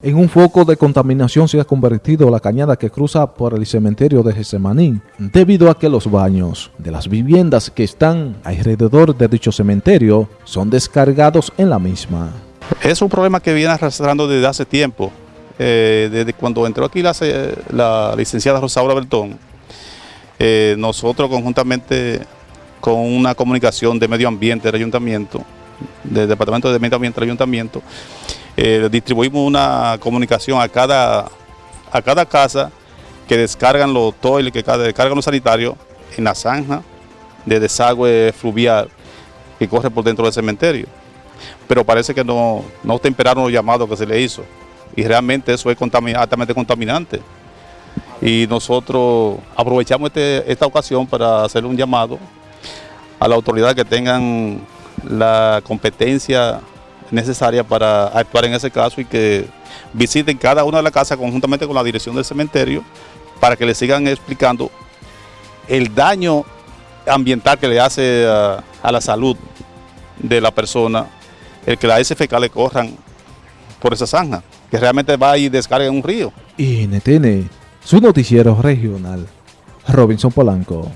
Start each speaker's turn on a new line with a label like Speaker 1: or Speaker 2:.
Speaker 1: En un foco de contaminación se ha convertido la cañada que cruza por el cementerio de Gesemanín, debido a que los baños de las viviendas que están alrededor de dicho cementerio son descargados en la misma.
Speaker 2: Es un problema que viene arrastrando desde hace tiempo. Eh, desde cuando entró aquí la, la licenciada Rosaura Bertón, eh, nosotros conjuntamente con una comunicación de medio ambiente del ayuntamiento, del departamento de medio ambiente del ayuntamiento, eh, distribuimos una comunicación a cada, a cada casa que descargan los toiles, que descargan los sanitarios en la zanja de desagüe fluvial que corre por dentro del cementerio. Pero parece que no, no temperaron los llamados que se le hizo y realmente eso es altamente contaminante. Y nosotros aprovechamos este, esta ocasión para hacer un llamado a la autoridad que tengan la competencia necesaria para actuar en ese caso y que visiten cada una de las casas conjuntamente con la dirección del cementerio para que le sigan explicando el daño ambiental que le hace a, la salud de la persona el que las SFK le corran por esa zanja, que realmente va y descarga en un río.
Speaker 1: NTN, su noticiero regional, Robinson Polanco.